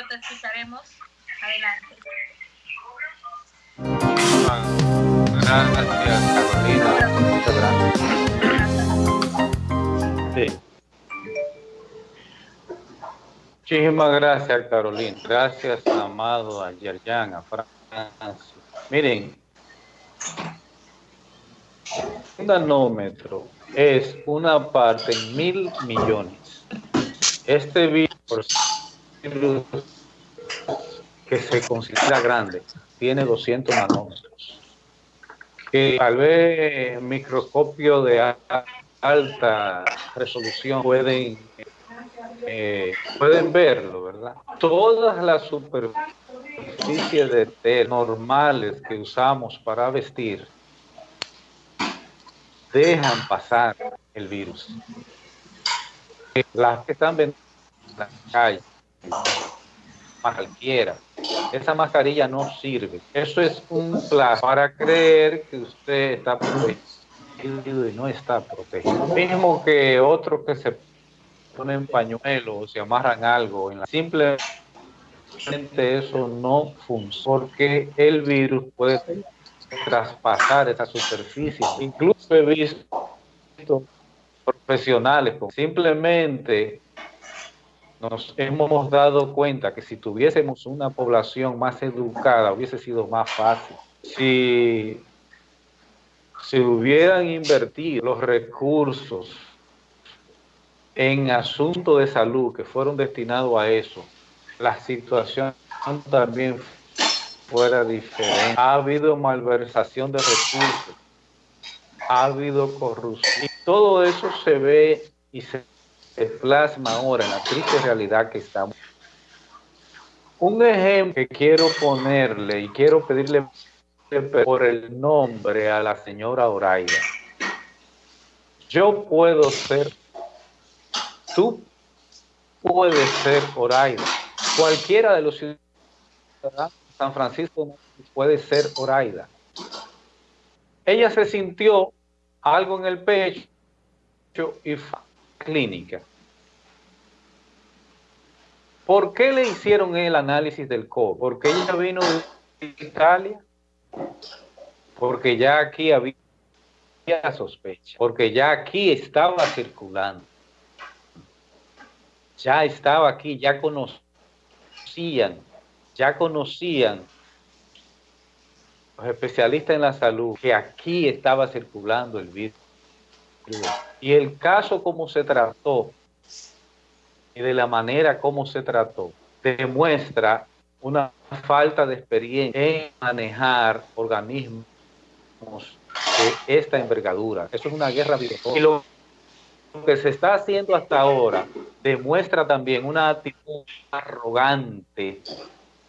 pero te escucharemos. Adelante. Gracias, Carolina. Muchas gracias. Sí. Muchísimas gracias, Carolina. Gracias, amado, a Yerjan, a Francis. Miren, un nanómetro es una parte en mil millones. Este virus que se considera grande tiene 200 nanómetros. Que tal vez microscopio de alta resolución pueden eh, pueden verlo, ¿verdad? Todas las superficies de tela normales que usamos para vestir dejan pasar el virus. Las que están vendiendo en la calle, cualquiera, esa mascarilla no sirve. Eso es un plan para creer que usted está protegido y no está protegido. Mismo que otro que se ponen pañuelos o se amarran algo. En la, simplemente eso no funciona porque el virus puede traspasar esa superficie. Incluso he visto profesionales simplemente nos hemos dado cuenta que si tuviésemos una población más educada hubiese sido más fácil. Si, si hubieran invertido los recursos en asuntos de salud que fueron destinados a eso, la situación también fuera diferente. Ha habido malversación de recursos, ha habido corrupción. Y todo eso se ve y se plasma ahora en la triste realidad que estamos. Un ejemplo que quiero ponerle y quiero pedirle por el nombre a la señora Oraida. Yo puedo ser Tú puedes ser Oraida. Cualquiera de los ciudadanos de San Francisco puede ser Oraida. Ella se sintió algo en el pecho y clínica. ¿Por qué le hicieron el análisis del COVID? Porque ella vino de Italia, porque ya aquí había sospecha, porque ya aquí estaba circulando ya estaba aquí, ya conocían, ya conocían los especialistas en la salud que aquí estaba circulando el virus. Y el caso como se trató y de la manera como se trató demuestra una falta de experiencia en manejar organismos de esta envergadura. Eso es una guerra biológica lo que se está haciendo hasta ahora demuestra también una actitud arrogante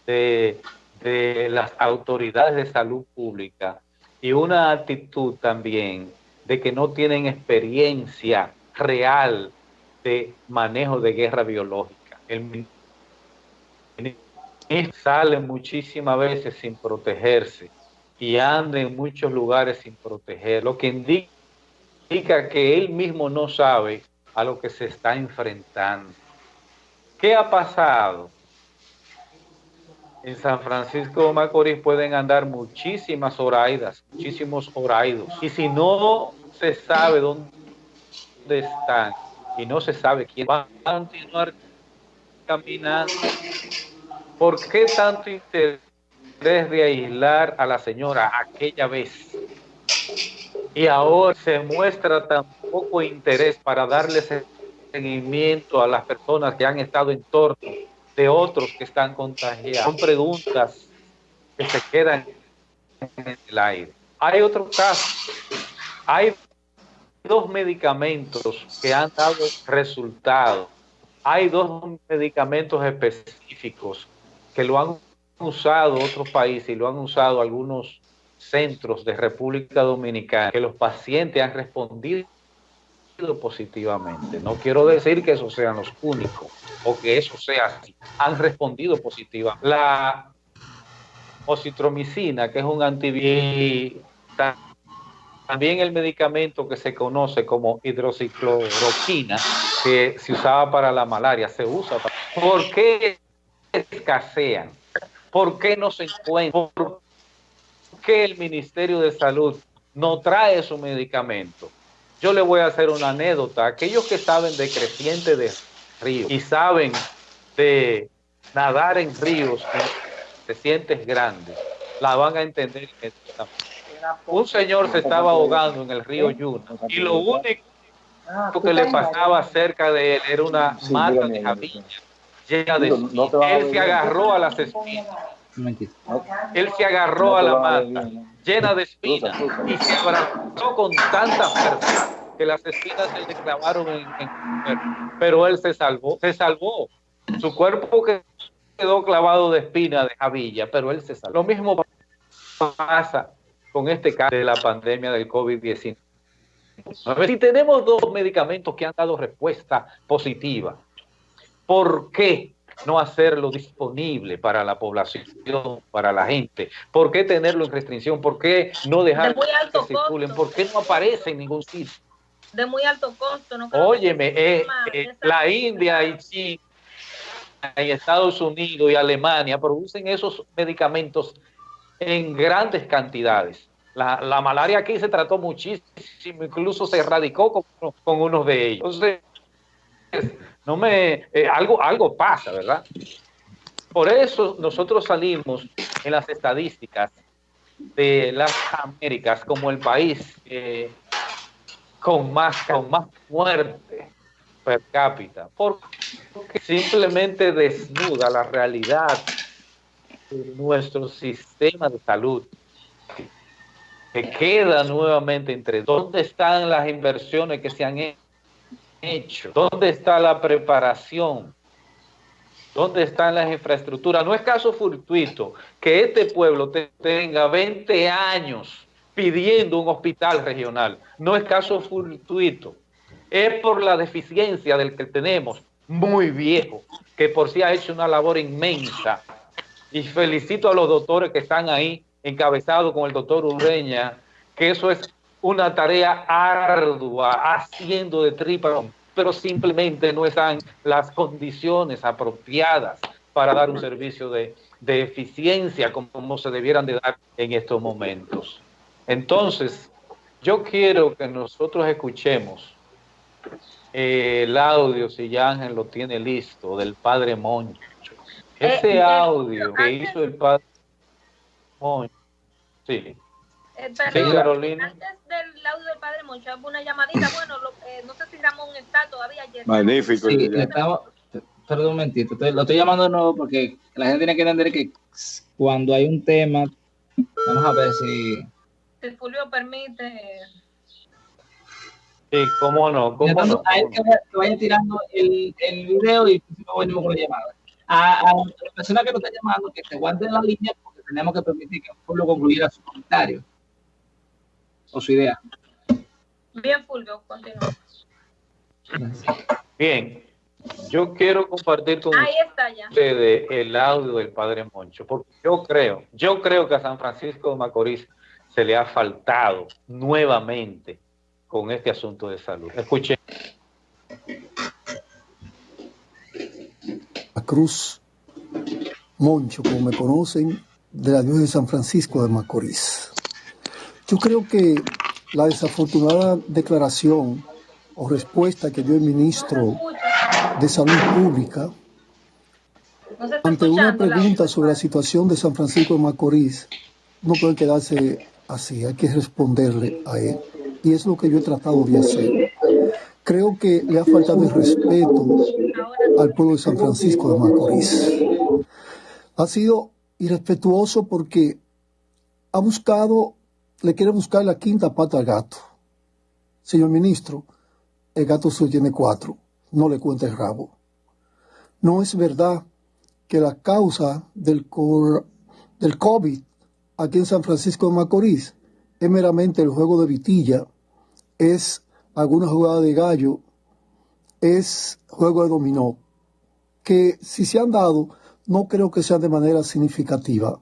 de, las autoridades de salud pública y una actitud también de que no tienen experiencia real de manejo de guerra biológica. El sale muchísimas veces sin protegerse y anda en muchos lugares sin proteger, lo que indica que él mismo no sabe a lo que se está enfrentando. ¿Qué ha pasado? En San Francisco de Macorís pueden andar muchísimas oraidas, muchísimos oraidos. Y si no se sabe dónde están y no se sabe quién va a continuar caminando, ¿por qué tanto interés de aislar a la señora aquella vez? y ahora se muestra tan poco interés para darle seguimiento a las personas que han estado en torno de otros que están contagiados. Son preguntas que se quedan en el aire. Hay otro caso. Hay dos medicamentos que han dado resultados. Hay dos medicamentos específicos que lo han usado otros países y lo han usado algunos centros de República Dominicana que los pacientes han respondido positivamente. No quiero decir que esos sean los únicos o que eso sea así. Han respondido positivamente. La ocitromicina, que es un antibiótico, también el medicamento que se conoce como hidroxicloroquina, que se usaba para la malaria, se usa para... ¿Por qué escasean? ¿Por qué no se encuentran? ¿Por qué el Ministerio de Salud no trae su medicamento? Yo le voy a hacer una anécdota. Aquellos que saben de creciente de ríos y saben de nadar en ríos en crecientes grandes, la van a entender. Un señor se estaba ahogando en el río Yuna y lo único que le pasaba cerca de él era una mata de javilla llena de espinas. Él se agarró a las espinas. Él se agarró a la mata llena de espinas y se abrazó con tanta fuerza que las espinas se le clavaron en, en su cuerpo. Pero él se salvó, se salvó. Su cuerpo quedó clavado de espina de javilla, pero él se salvó. Lo mismo pasa con este caso de la pandemia del COVID-19. Si tenemos dos medicamentos que han dado respuesta positiva, ¿por qué no hacerlo disponible para la población, para la gente? ¿Por qué tenerlo en restricción? ¿Por qué no dejar que circulen? ¿Por qué no aparece en ningún sitio? De muy alto costo. No Óyeme, eh, eh, la India y China y Estados Unidos y Alemania producen esos medicamentos en grandes cantidades. La, la, malaria aquí se trató muchísimo, incluso se erradicó con, con unos de ellos. Entonces, no me, eh, algo, algo pasa, ¿verdad? Por eso nosotros salimos en las estadísticas de las Américas como el país eh, con más, con más muerte per cápita, porque simplemente desnuda la realidad nuestro sistema de salud que queda nuevamente entre dónde están las inversiones que se han hecho, dónde está la preparación, dónde están las infraestructuras. No es caso fortuito que este pueblo tenga 20 años pidiendo un hospital regional. No es caso fortuito. Es por la deficiencia del que tenemos, muy viejo, que por sí ha hecho una labor inmensa. Y felicito a los doctores que están ahí encabezado con el doctor Ureña, que eso es una tarea ardua, haciendo de tripa, pero simplemente no están las condiciones apropiadas para dar un servicio de, de eficiencia como se debieran de dar en estos momentos. Entonces, yo quiero que nosotros escuchemos eh, el audio, si ya Ángel lo tiene listo, del Padre Moncho. Ese eh, audio que hizo el Padre Moncho. Sí. Eh, pero sí, Carolina. Antes del audio del Padre Moncho, una llamadita. Bueno, lo, eh, no sé si Ramón está todavía. Ayer. Magnífico. Sí, estamos, perdón un momentito. Lo estoy llamando de nuevo porque la gente tiene que entender que cuando hay un tema, vamos a ver si si Fulvio permite. Sí, cómo no, cómo Entonces, no. A él que vaya tirando el, el video y luego venimos con la llamada. A, a, la persona que nos está llamando, que se guarde la línea porque tenemos que permitir que Fulvio concluyera su comentario o su idea. Bien, Fulvio, continúa. Bien, yo quiero compartir con Ahí está ya. ustedes el audio del Padre Moncho, porque yo creo, yo creo que a San Francisco de Macorís se le ha faltado nuevamente con este asunto de salud. Escuche. La Cruz Moncho, como me conocen, de la diócesis de San Francisco de Macorís. Yo creo que la desafortunada declaración o respuesta que dio el ministro de Salud Pública ante una pregunta sobre la situación de San Francisco de Macorís no puede quedarse así, hay que responderle a él. Y es lo que yo he tratado de hacer. Creo que le ha faltado el respeto al pueblo de San Francisco de Macorís. Ha sido irrespetuoso porque ha buscado, le quiere buscar la quinta pata al gato. Señor ministro, el gato solo tiene cuatro, no le cuente el rabo. No es verdad que la causa del, del COVID aquí en San Francisco de Macorís es meramente el juego de vitilla, es alguna jugada de gallo, es juego de dominó, que si se han dado, no creo que sean de manera significativa.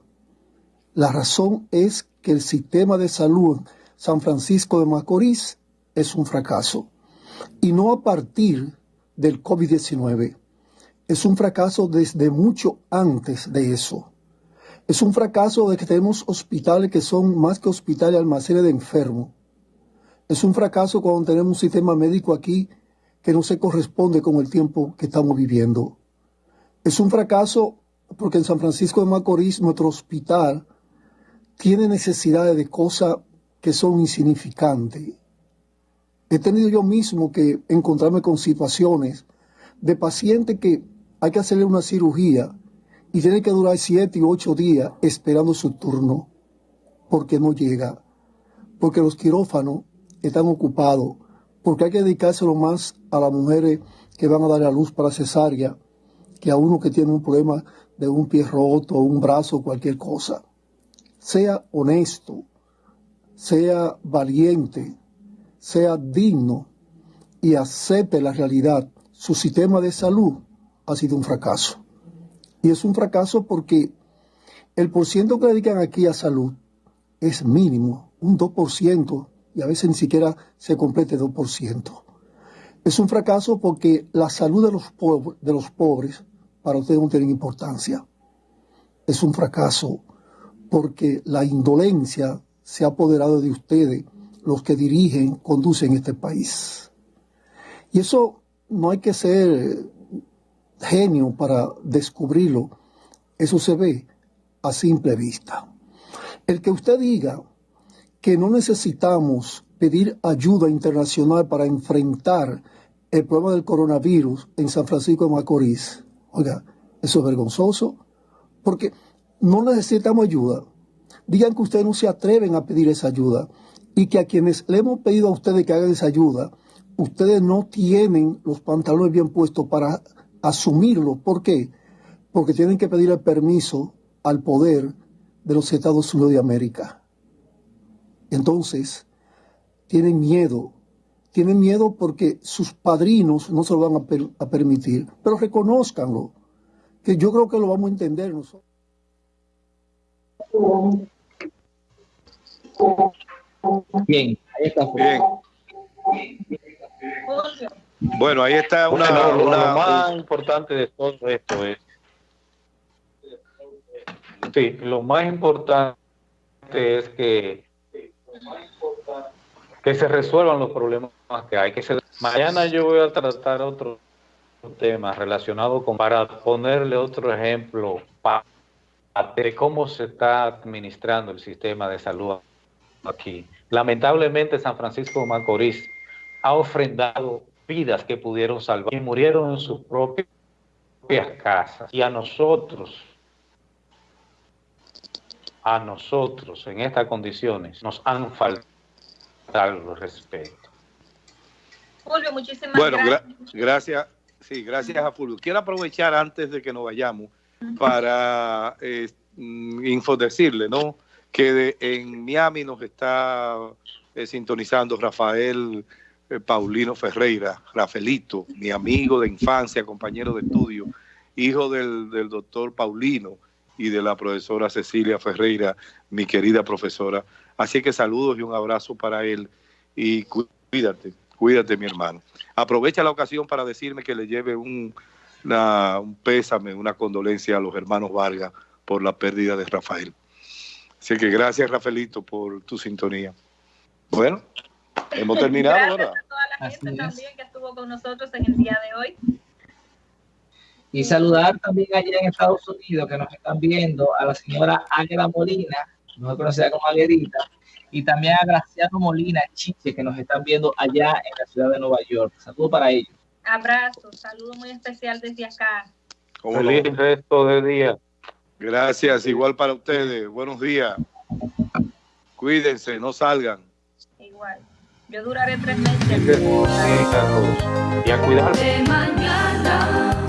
La razón es que el sistema de salud San Francisco de Macorís es un fracaso. Y no a partir del COVID-19. es un fracaso desde mucho antes de eso. Es un fracaso de que tenemos hospitales que son más que hospitales, almacenes de enfermos. Es un fracaso cuando tenemos un sistema médico aquí que no se corresponde con el tiempo que estamos viviendo. Es un fracaso porque en San Francisco de Macorís, nuestro hospital, tiene necesidades de cosas que son insignificantes. He tenido yo mismo que encontrarme con situaciones de pacientes que hay que hacerle una cirugía y tiene que durar siete y ocho días esperando su turno porque no llega, porque los quirófanos están ocupados, porque hay que dedicárselo más a las mujeres que van a dar a luz para cesárea que a uno que tiene un problema de un pie roto, un brazo, cualquier cosa. Sea honesto, sea valiente, sea digno y acepte la realidad. Su sistema de salud ha sido un fracaso. Y es un fracaso porque el porciento que dedican aquí a salud es mínimo, un 2%, y a veces ni siquiera se complete 2%. Es un fracaso porque la salud de los, de los pobres para ustedes no tiene importancia. Es un fracaso porque la indolencia se ha apoderado de ustedes, los que dirigen, conducen este país. Y eso no hay que ser genio para descubrirlo. Eso se ve a simple vista. El que usted diga que no necesitamos pedir ayuda internacional para enfrentar el problema del coronavirus en San Francisco de Macorís. Oiga, eso es vergonzoso, porque no necesitamos ayuda. Digan que ustedes no se atreven a pedir esa ayuda y que a quienes le hemos pedido a ustedes que hagan esa ayuda, ustedes no tienen los pantalones bien puestos para asumirlo. ¿Por qué? Porque tienen que pedir el permiso al poder de los Estados Unidos de América. Entonces, tienen miedo. Tienen miedo porque sus padrinos no se lo van a, permitir. Pero reconozcanlo, que yo creo que lo vamos a entender nosotros. Bien, ahí está. Bien. Bueno, ahí está una, lo más importante de todo esto es sí, lo más importante es que que se resuelvan los problemas que hay que mañana yo voy a tratar otro tema relacionado con para ponerle otro ejemplo de cómo se está administrando el sistema de salud aquí lamentablemente San Francisco de Macorís ha ofrendado vidas que pudieron salvar y murieron en sus propias casas. Y a nosotros, a nosotros en estas condiciones nos han faltado respeto. Julio, muchísimas bueno, gracias. gracias, sí, gracias a Fulvio. Quiero aprovechar antes de que nos vayamos para eh, mm, infodecirle, ¿no? Que en Miami nos está eh, sintonizando Rafael eh, Paulino Ferreira, Rafaelito, mi amigo de infancia, compañero de estudio, hijo del, doctor Paulino y de la profesora Cecilia Ferreira, mi querida profesora. Así que saludos y un abrazo para él y cuídate, cuídate mi hermano. Aprovecha la ocasión para decirme que le lleve un, un pésame, una condolencia a los hermanos Vargas por la pérdida de Rafael. Así que gracias Rafaelito por tu sintonía. Bueno, Hemos terminado Gracias a toda la gente también que estuvo con nosotros en el día de hoy. Y saludar también allá en Estados Unidos que nos están viendo a la señora Ángela Molina, mejor conocida como Aguerita, y también a Graciano Molina Chiche que nos están viendo allá en la ciudad de Nueva York. Saludos para ellos. Abrazo, saludo muy especial desde acá. Feliz resto de día. Gracias, igual para ustedes. Buenos días. Cuídense, no salgan. Igual. Yo duraré tres meses. Y a cuidar. De mañana.